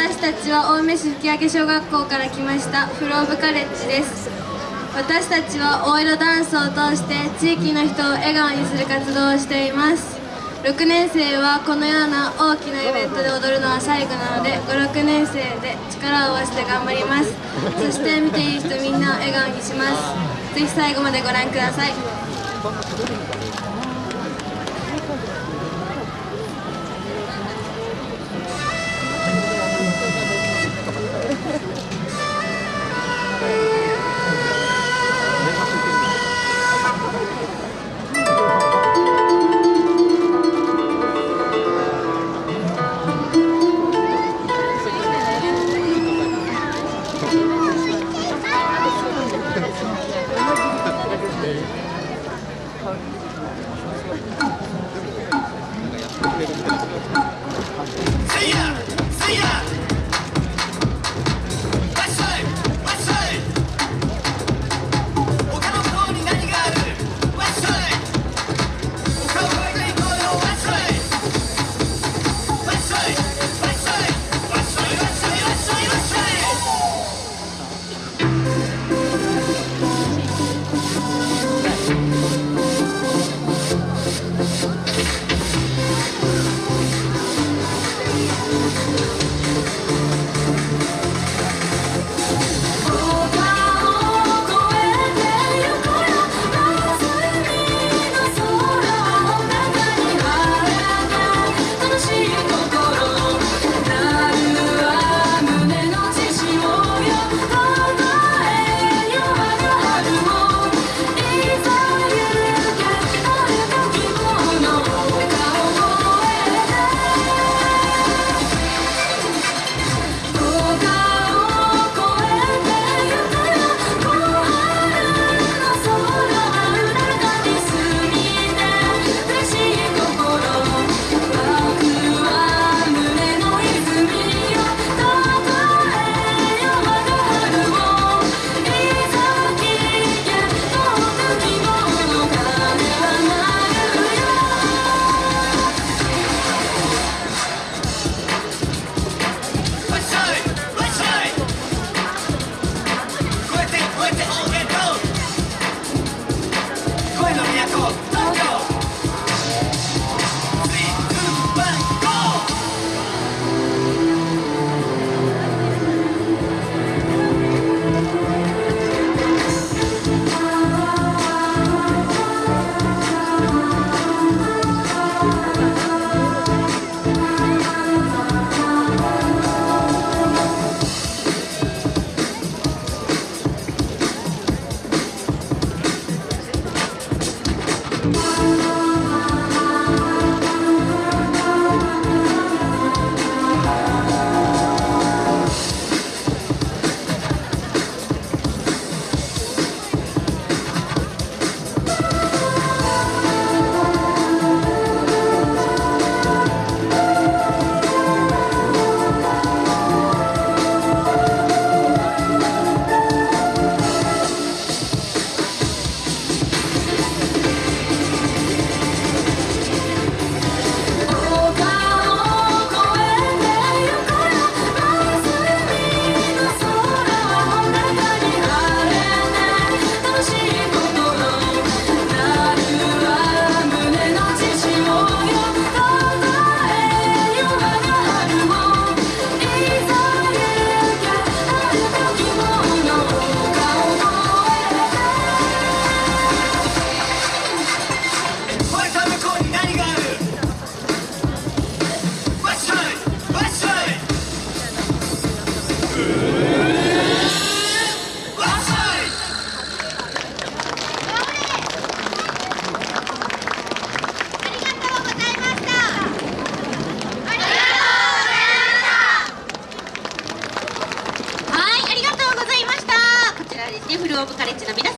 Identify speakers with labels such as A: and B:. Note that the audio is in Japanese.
A: 私たちは青梅市吹上小学校から来ましたフローブカレッジです。私たちは大色ダンスを通して地域の人を笑顔にする活動をしています。6年生はこのような大きなイベントで踊るのは最後なので56年生で力を合わせて頑張ります。そして見ている人みんなを笑顔にします。ぜひ最後までご覧ください。東北カレッジの皆